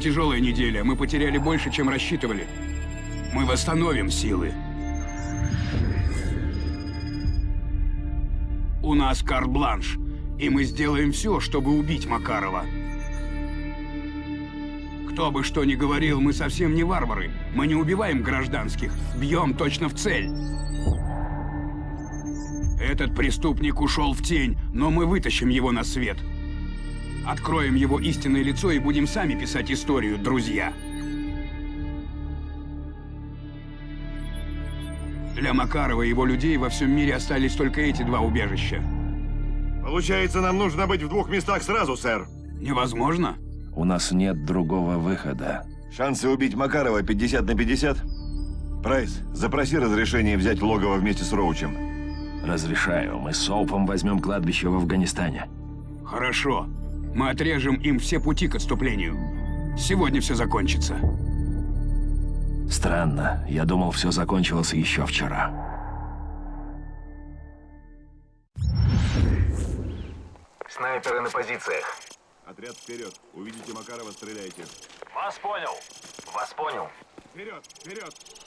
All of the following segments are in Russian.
Тяжелая неделя. Мы потеряли больше, чем рассчитывали. Мы восстановим силы. У нас карт-бланш, и мы сделаем все, чтобы убить Макарова. Кто бы что ни говорил, мы совсем не варвары. Мы не убиваем гражданских, бьем точно в цель. Этот преступник ушел в тень, но мы вытащим его на свет. Откроем его истинное лицо и будем сами писать историю, друзья. Для Макарова и его людей во всем мире остались только эти два убежища. Получается, нам нужно быть в двух местах сразу, сэр. Невозможно? У нас нет другого выхода. Шансы убить Макарова 50 на 50? Прайс, запроси разрешение взять логово вместе с Роучем. Разрешаю. Мы с Соупом возьмем кладбище в Афганистане. Хорошо. Мы отрежем им все пути к отступлению. Сегодня все закончится. Странно. Я думал, все закончилось еще вчера. Снайперы на позициях. Отряд вперед. Увидите Макарова, стреляйте. Вас понял. Вас понял. Вперед, вперед!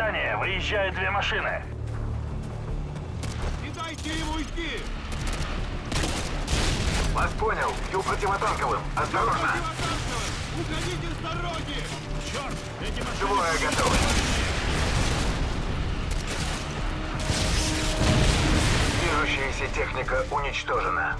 Из здания выезжают две машины. Не дайте ему уйти! Вас понял. Бью противотанковым. Осторожно. Уходите с дороги! Черт! Эти машины... Двое готовы. Движущаяся техника уничтожена.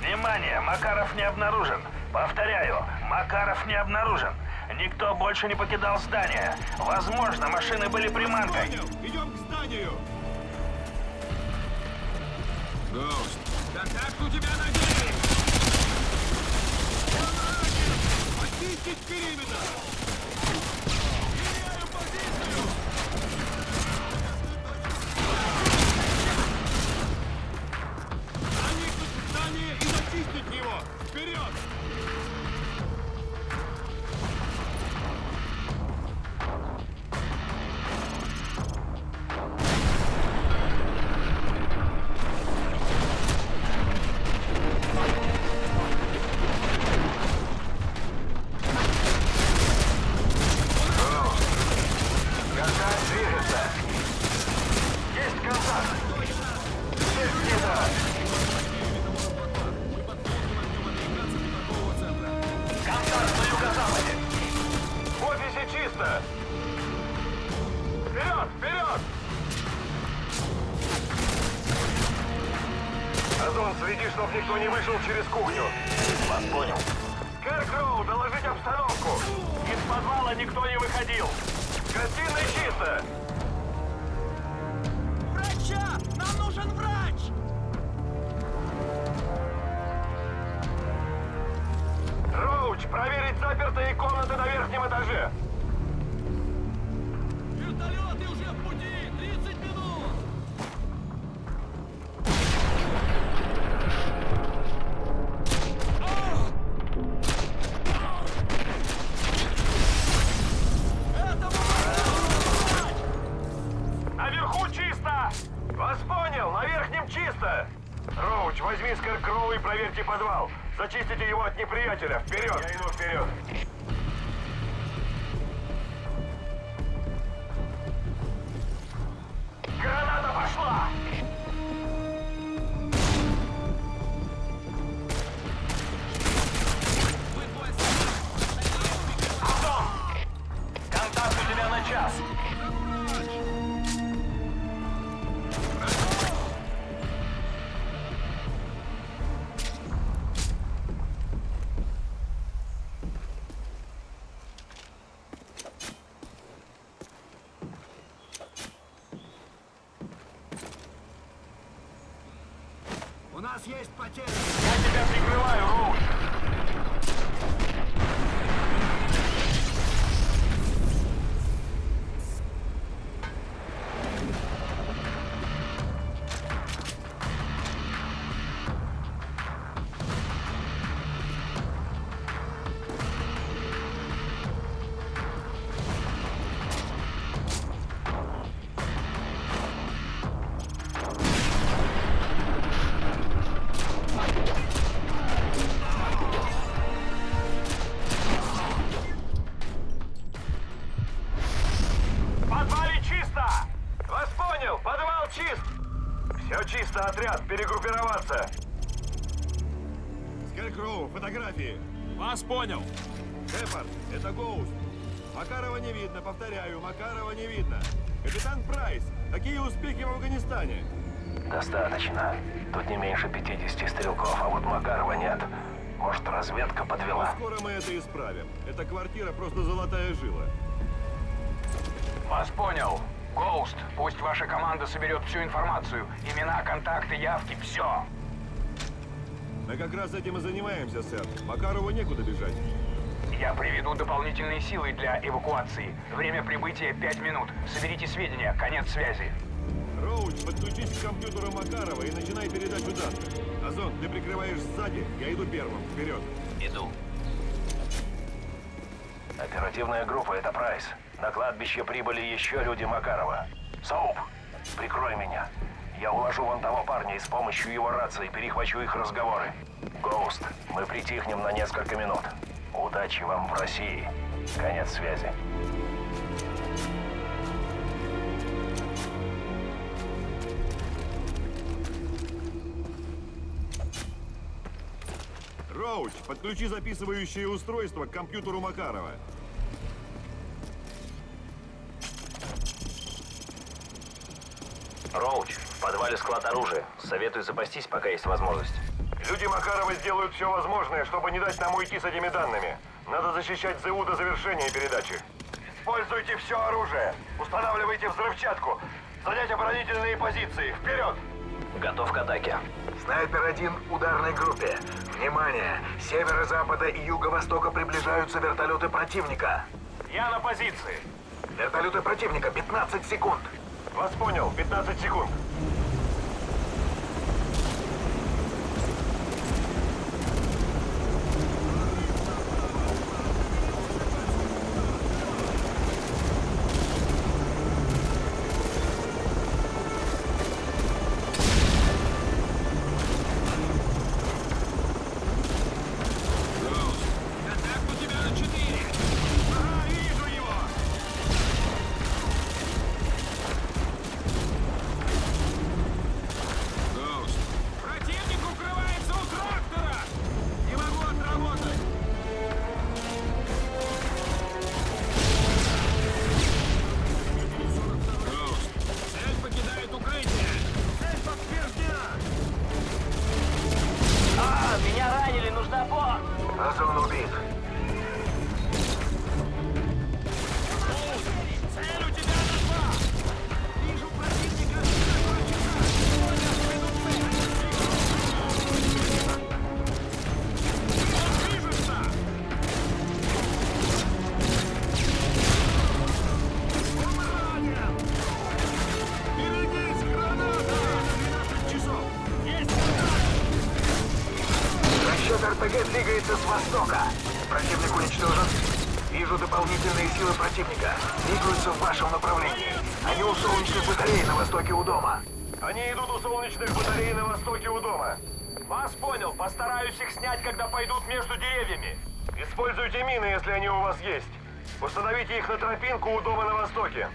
Внимание! Макаров не обнаружен. Повторяю, Макаров не обнаружен. Никто больше не покидал здание. Возможно, машины были приманкой. Понял! Идем к зданию! Гоуст, да как у тебя ноги? Очистить периметр! Гостиная чисто. Верхнем чисто! Роуч, возьми Скэркроу и проверьте подвал. Зачистите его от неприятеля. Вперед! Я иду вперед. Граната пошла! Нас есть потери! Я тебя прикрываю, Роуч. Успехи в Афганистане? Достаточно. Тут не меньше 50 стрелков, а вот Макарова нет. Может, разведка подвела? Скоро мы это исправим. Эта квартира просто золотая жила. Вас понял. Гоуст, пусть ваша команда соберет всю информацию. Имена, контакты, явки, все. Мы как раз этим и занимаемся, сэр. Макарову некуда бежать. Я приведу дополнительные силы для эвакуации. Время прибытия 5 минут. Соберите сведения. Конец связи. Роуч, подключись к компьютеру Макарова и начинай передачу данных. Озон, ты прикрываешь сзади, я иду первым. Вперед. Иду. Оперативная группа — это Прайс. На кладбище прибыли еще люди Макарова. Соуп, прикрой меня. Я уложу вон того парня и с помощью его рации перехвачу их разговоры. Гоуст, мы притихнем на несколько минут. Удачи вам в России. Конец связи. Роуч, подключи записывающее устройство к компьютеру Макарова. Роуч, в подвале склад оружия. Советую запастись, пока есть возможность. Люди Макарова сделают все возможное, чтобы не дать нам уйти с этими данными. Надо защищать ЗУ до завершения передачи. Используйте все оружие. Устанавливайте взрывчатку. Занять оборонительные позиции. Вперед! Готов к атаке. Снайпер-1 ударной группе. Внимание! С северо-запада и юго-востока приближаются вертолеты противника. Я на позиции. Вертолеты противника, 15 секунд. Вас понял. 15 секунд. Двигается с востока. Противник уничтожен. Вижу дополнительные силы противника. Двигаются в вашем направлении. Они у солнечных батарей на востоке у дома. Они идут у солнечных батарей на востоке у дома. Вас понял. Постараюсь их снять, когда пойдут между деревьями. Используйте мины, если они у вас есть. Установите их на тропинку у дома на востоке.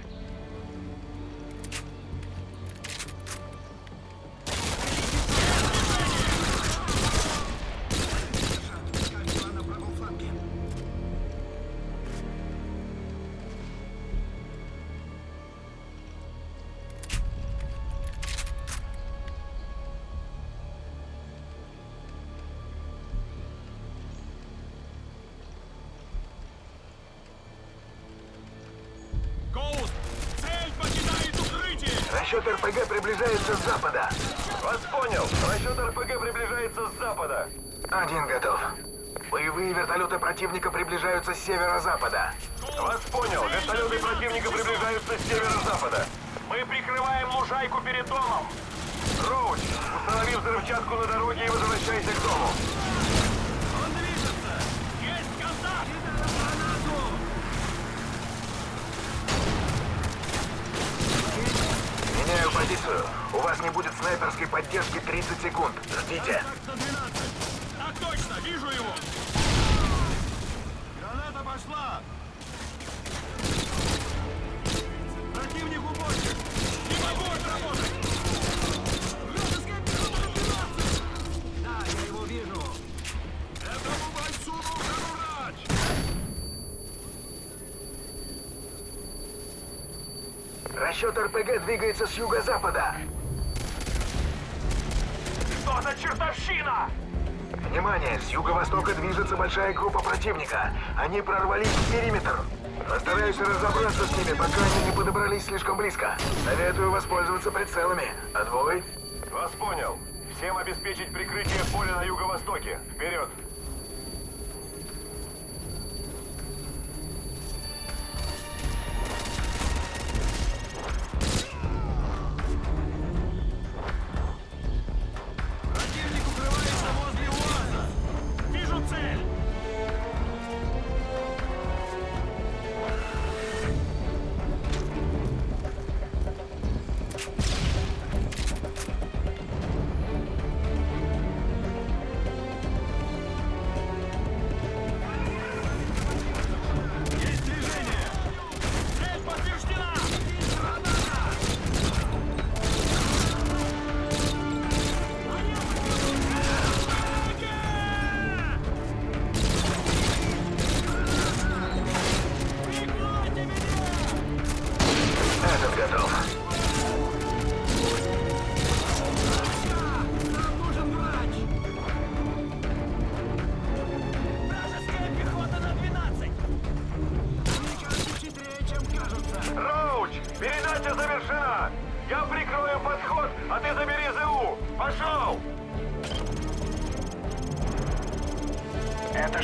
Запада. Вас понял. Расчет РПГ приближается с запада. Один готов. Боевые вертолеты противника приближаются с северо-запада. Вас понял. Вертолеты противника приближаются с северо-запада. Мы прикрываем лужайку перед домом. Роуч, установи взрывчатку на дороге и возвращайся к дому. Он движется! Есть контакт! Меняю позицию. Вас не будет снайперской поддержки 30 секунд. Ждите. Так, 112! Так точно! Вижу его! Граната пошла! Противник уборщик! Не могу отработать! Вражеская пехота на 12! Да, я его вижу! Этому бойцу нужен врач! Расчет РПГ двигается с юго-запада. За чертовщина? Внимание! С юго-востока движется большая группа противника. Они прорвались в периметр. Постараюсь разобраться с ними, пока они не подобрались слишком близко. Советую воспользоваться прицелами. Отбой. Вас понял. Всем обеспечить прикрытие поля на юго-востоке. Вперед!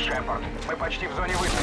Шепард. Мы почти в зоне высадки.